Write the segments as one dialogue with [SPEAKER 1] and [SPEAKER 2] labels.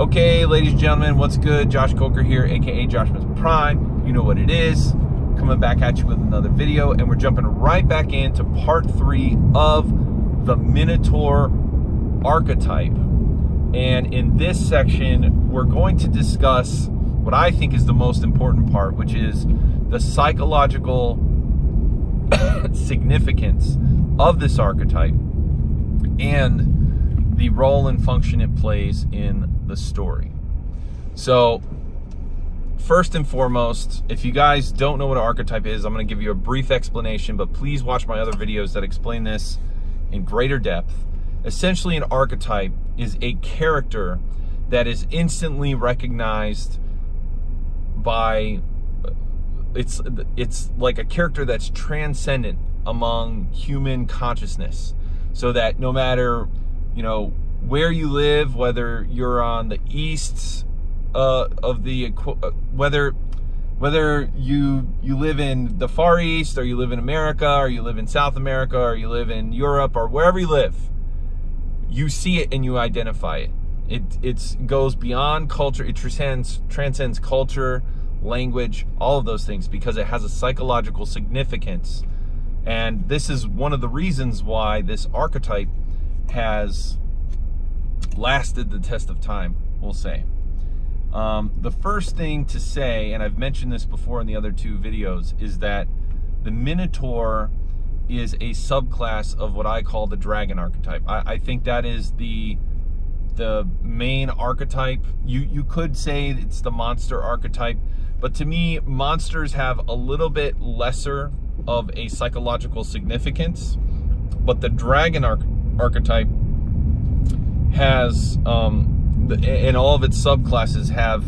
[SPEAKER 1] Okay, ladies and gentlemen, what's good? Josh Coker here, aka Josh Prime. You know what it is. Coming back at you with another video, and we're jumping right back into part three of the Minotaur archetype. And in this section, we're going to discuss what I think is the most important part, which is the psychological significance of this archetype and the role and function it plays in the story. So, first and foremost, if you guys don't know what an archetype is, I'm going to give you a brief explanation, but please watch my other videos that explain this in greater depth. Essentially, an archetype is a character that is instantly recognized by it's it's like a character that's transcendent among human consciousness so that no matter you know, where you live, whether you're on the east uh, of the, uh, whether whether you you live in the Far East or you live in America or you live in South America or you live in Europe or wherever you live, you see it and you identify it. It it's goes beyond culture. It transcends transcends culture, language, all of those things because it has a psychological significance. And this is one of the reasons why this archetype has lasted the test of time, we'll say. Um, the first thing to say, and I've mentioned this before in the other two videos, is that the Minotaur is a subclass of what I call the dragon archetype. I, I think that is the the main archetype. You you could say it's the monster archetype, but to me, monsters have a little bit lesser of a psychological significance. But the dragon archetype archetype has, um, and all of its subclasses have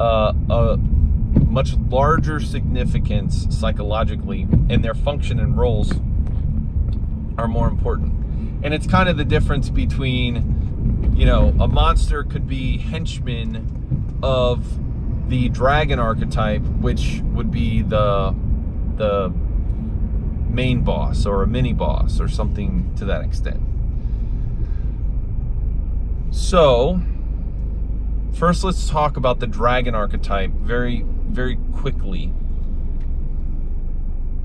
[SPEAKER 1] uh, a much larger significance psychologically, and their function and roles are more important. And it's kind of the difference between, you know, a monster could be henchman of the dragon archetype, which would be the the main boss or a mini boss or something to that extent. So, first let's talk about the dragon archetype very, very quickly.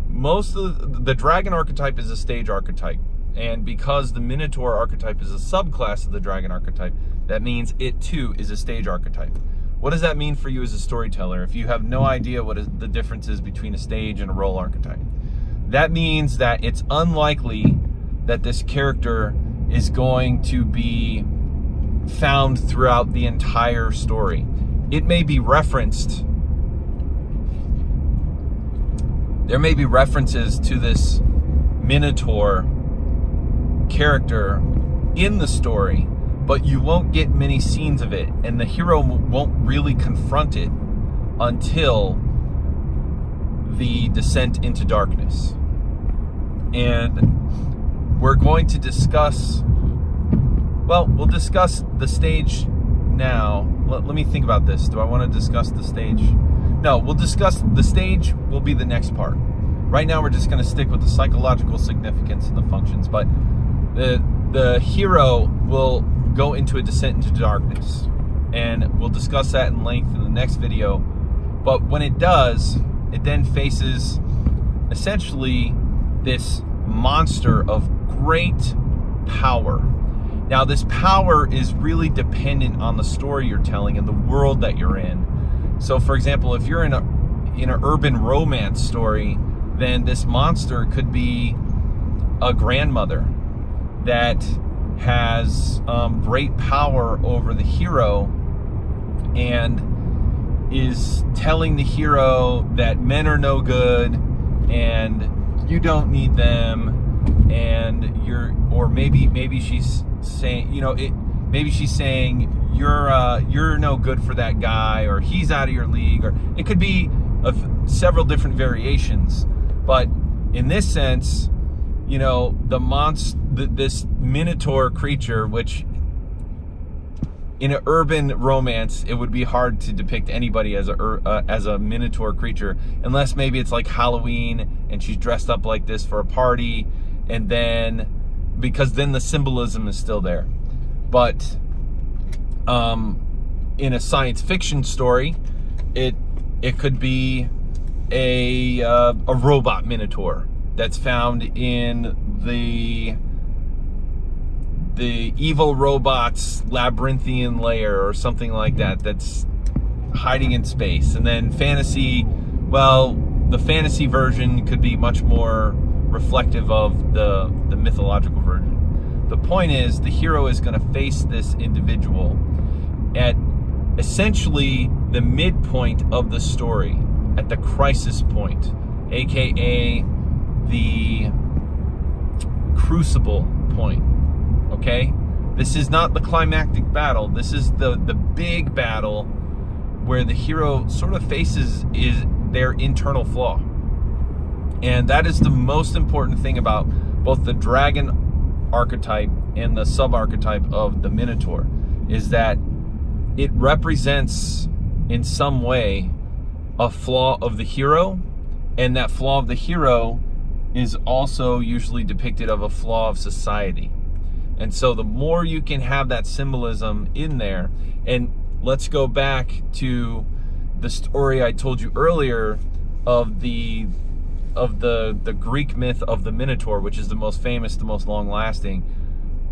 [SPEAKER 1] Most of the, the dragon archetype is a stage archetype. And because the Minotaur archetype is a subclass of the dragon archetype, that means it too is a stage archetype. What does that mean for you as a storyteller if you have no idea what is the difference is between a stage and a role archetype? That means that it's unlikely that this character is going to be found throughout the entire story. It may be referenced. There may be references to this Minotaur character in the story, but you won't get many scenes of it, and the hero won't really confront it until the descent into darkness. And we're going to discuss well, we'll discuss the stage now. Let, let me think about this. Do I want to discuss the stage? No, we'll discuss the stage will be the next part. Right now, we're just going to stick with the psychological significance and the functions. But the the hero will go into a descent into darkness, and we'll discuss that in length in the next video. But when it does, it then faces essentially this monster of great power now, this power is really dependent on the story you're telling and the world that you're in. So, for example, if you're in a in an urban romance story, then this monster could be a grandmother that has um, great power over the hero and is telling the hero that men are no good and you don't need them and you're or maybe maybe she's saying, you know, it maybe she's saying you're uh, you're no good for that guy, or he's out of your league, or it could be of several different variations. But in this sense, you know, the monster, this minotaur creature, which in an urban romance, it would be hard to depict anybody as a uh, as a minotaur creature, unless maybe it's like Halloween and she's dressed up like this for a party, and then because then the symbolism is still there. But um, in a science fiction story, it it could be a uh, a robot minotaur that's found in the the evil robot's labyrinthian lair or something like that that's hiding in space. And then fantasy, well, the fantasy version could be much more reflective of the the mythological version. The point is the hero is going to face this individual at essentially the midpoint of the story, at the crisis point, aka the crucible point. Okay? This is not the climactic battle. This is the the big battle where the hero sort of faces is their internal flaw. And that is the most important thing about both the dragon archetype and the sub archetype of the minotaur is that it represents in some way a flaw of the hero and that flaw of the hero is also usually depicted of a flaw of society. And so the more you can have that symbolism in there and let's go back to the story i told you earlier of the of the the greek myth of the minotaur which is the most famous the most long lasting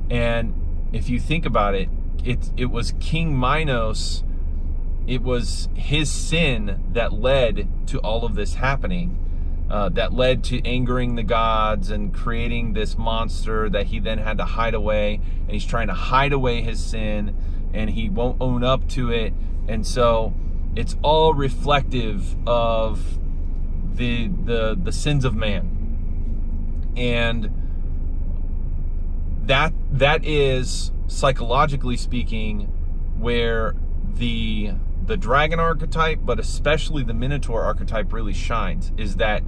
[SPEAKER 1] and if you think about it it it was King Minos. It was his sin that led to all of this happening. Uh, that led to angering the gods and creating this monster that he then had to hide away. And he's trying to hide away his sin, and he won't own up to it. And so it's all reflective of the the the sins of man. And that that is psychologically speaking, where the the dragon archetype, but especially the minotaur archetype, really shines, is that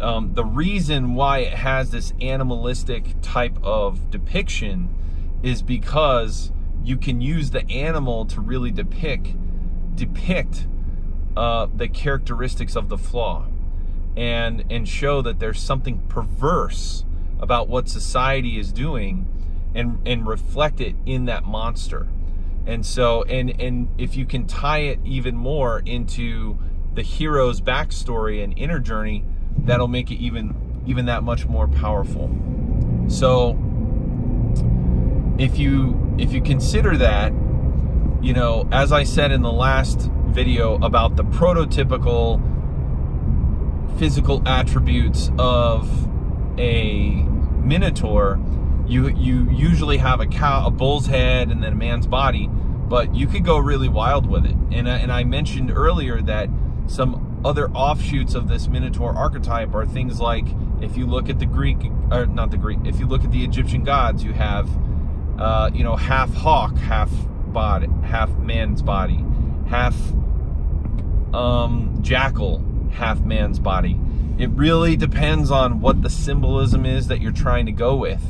[SPEAKER 1] um, the reason why it has this animalistic type of depiction is because you can use the animal to really depict depict uh, the characteristics of the flaw and and show that there's something perverse about what society is doing and and reflect it in that monster. And so and and if you can tie it even more into the hero's backstory and inner journey that'll make it even even that much more powerful. So if you if you consider that you know as i said in the last video about the prototypical physical attributes of a minotaur you you usually have a cow, a bull's head, and then a man's body, but you could go really wild with it. And and I mentioned earlier that some other offshoots of this Minotaur archetype are things like if you look at the Greek, or not the Greek, if you look at the Egyptian gods, you have uh, you know half hawk, half body, half man's body, half um, jackal, half man's body. It really depends on what the symbolism is that you're trying to go with.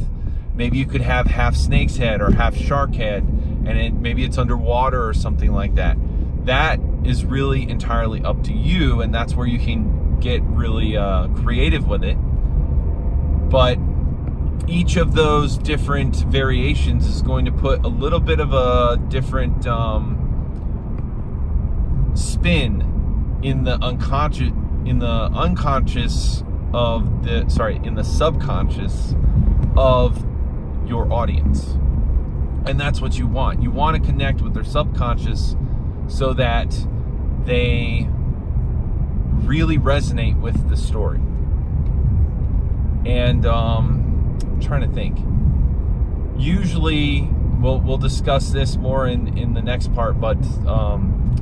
[SPEAKER 1] Maybe you could have half snake's head or half shark head, and it, maybe it's underwater or something like that. That is really entirely up to you, and that's where you can get really uh, creative with it. But each of those different variations is going to put a little bit of a different um, spin in the unconscious in the unconscious of the sorry in the subconscious of your audience. And that's what you want. You want to connect with their subconscious so that they really resonate with the story. And um, I'm trying to think. Usually, we'll we'll discuss this more in in the next part, but um,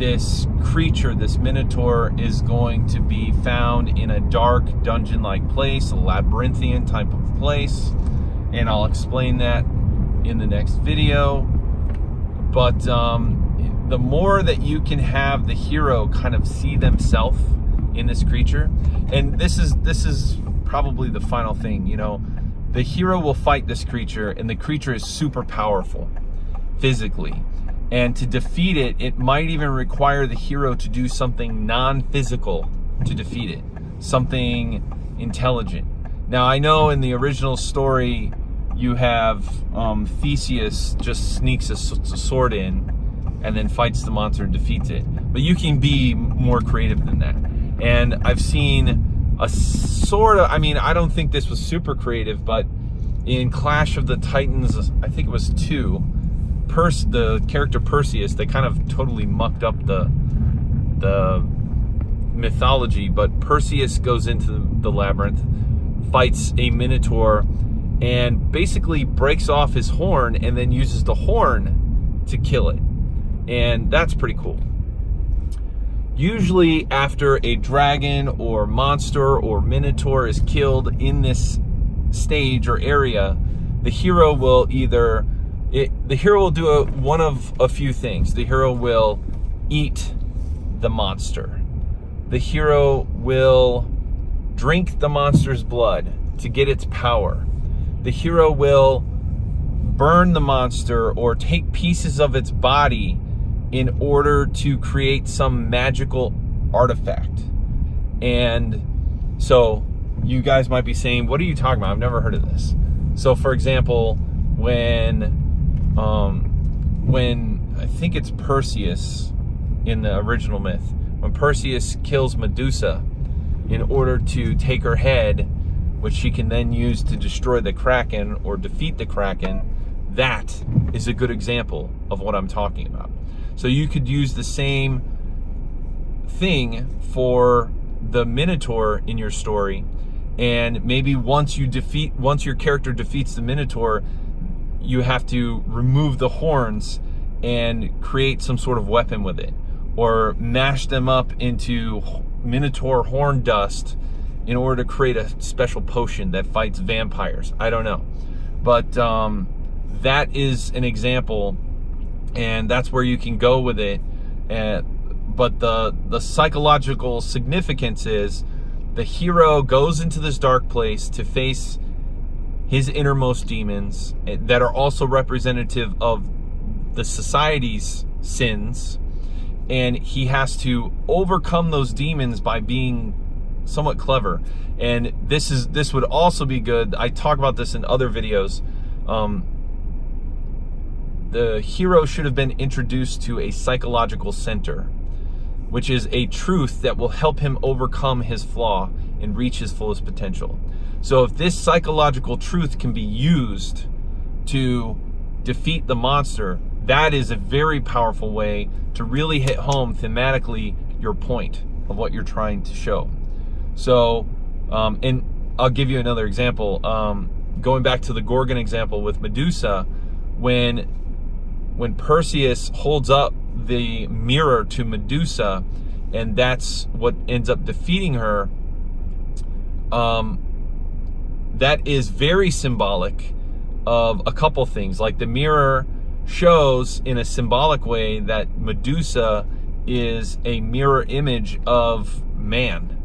[SPEAKER 1] this creature, this minotaur, is going to be found in a dark dungeon-like place, a labyrinthian type of place and I'll explain that in the next video. But um, the more that you can have the hero kind of see themselves in this creature, and this is this is probably the final thing, you know, the hero will fight this creature, and the creature is super powerful physically. And to defeat it, it might even require the hero to do something non-physical to defeat it, something intelligent. Now I know in the original story, you have um, Theseus just sneaks a, a sword in and then fights the monster and defeats it. But you can be more creative than that. And I've seen a sort of, I mean, I don't think this was super creative, but in Clash of the Titans, I think it was two, Perse, the character Perseus, they kind of totally mucked up the the mythology, but Perseus goes into the labyrinth, fights a minotaur, and basically breaks off his horn and then uses the horn to kill it. And that's pretty cool. Usually after a dragon or monster or minotaur is killed in this stage or area, the hero will either it, the hero will do a, one of a few things. The hero will eat the monster. The hero will drink the monster's blood to get its power. The hero will burn the monster or take pieces of its body in order to create some magical artifact. And so you guys might be saying, what are you talking about? I've never heard of this. So for example, when, um, when I think it's Perseus in the original myth, when Perseus kills Medusa in order to take her head, which she can then use to destroy the Kraken or defeat the Kraken, that is a good example of what I'm talking about. So you could use the same thing for the Minotaur in your story and maybe once you defeat once your character defeats the minotaur you have to remove the horns and create some sort of weapon with it or mash them up into minotaur horn dust in order to create a special potion that fights vampires. I don't know. But um, that is an example and that's where you can go with it. And but the the psychological significance is the hero goes into this dark place to face his innermost demons that are also representative of the society's sins. And he has to overcome those demons by being somewhat clever. And this is this would also be good. I talk about this in other videos. Um, the hero should have been introduced to a psychological center which is a truth that will help him overcome his flaw and reach his fullest potential. So if this psychological truth can be used to defeat the monster, that is a very powerful way to really hit home thematically your point of what you're trying to show. So, um, and I'll give you another example. Um, going back to the Gorgon example with Medusa, when when Perseus holds up the mirror to Medusa, and that's what ends up defeating her. Um, that is very symbolic of a couple things. Like the mirror shows in a symbolic way that Medusa is a mirror image of man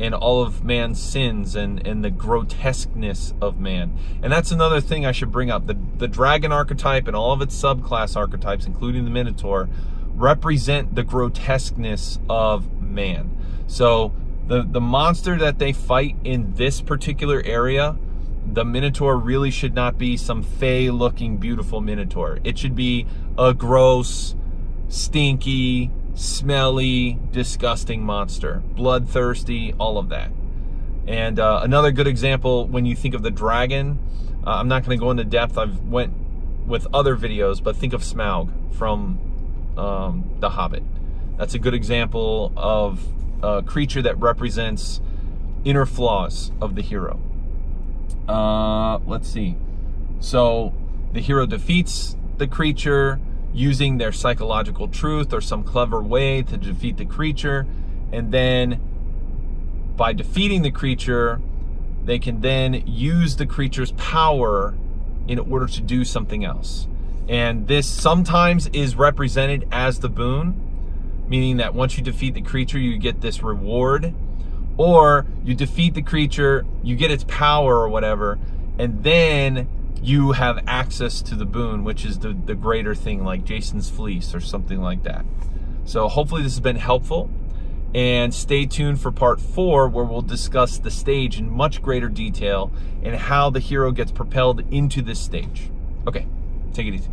[SPEAKER 1] and all of man's sins and, and the grotesqueness of man. And that's another thing I should bring up. The, the dragon archetype and all of its subclass archetypes, including the Minotaur, represent the grotesqueness of man. So the, the monster that they fight in this particular area, the Minotaur really should not be some fey looking beautiful Minotaur. It should be a gross, stinky, smelly, disgusting monster. Bloodthirsty, all of that. And uh, another good example, when you think of the dragon, uh, I'm not going to go into depth. I've went with other videos, but think of Smaug from um, The Hobbit. That's a good example of a creature that represents inner flaws of the hero. Uh, let's see. So the hero defeats the creature using their psychological truth or some clever way to defeat the creature. And then by defeating the creature, they can then use the creature's power in order to do something else. And this sometimes is represented as the boon, meaning that once you defeat the creature, you get this reward. Or you defeat the creature, you get its power or whatever, and then you have access to the boon, which is the, the greater thing like Jason's Fleece or something like that. So hopefully this has been helpful and stay tuned for part four where we'll discuss the stage in much greater detail and how the hero gets propelled into this stage. Okay, take it easy.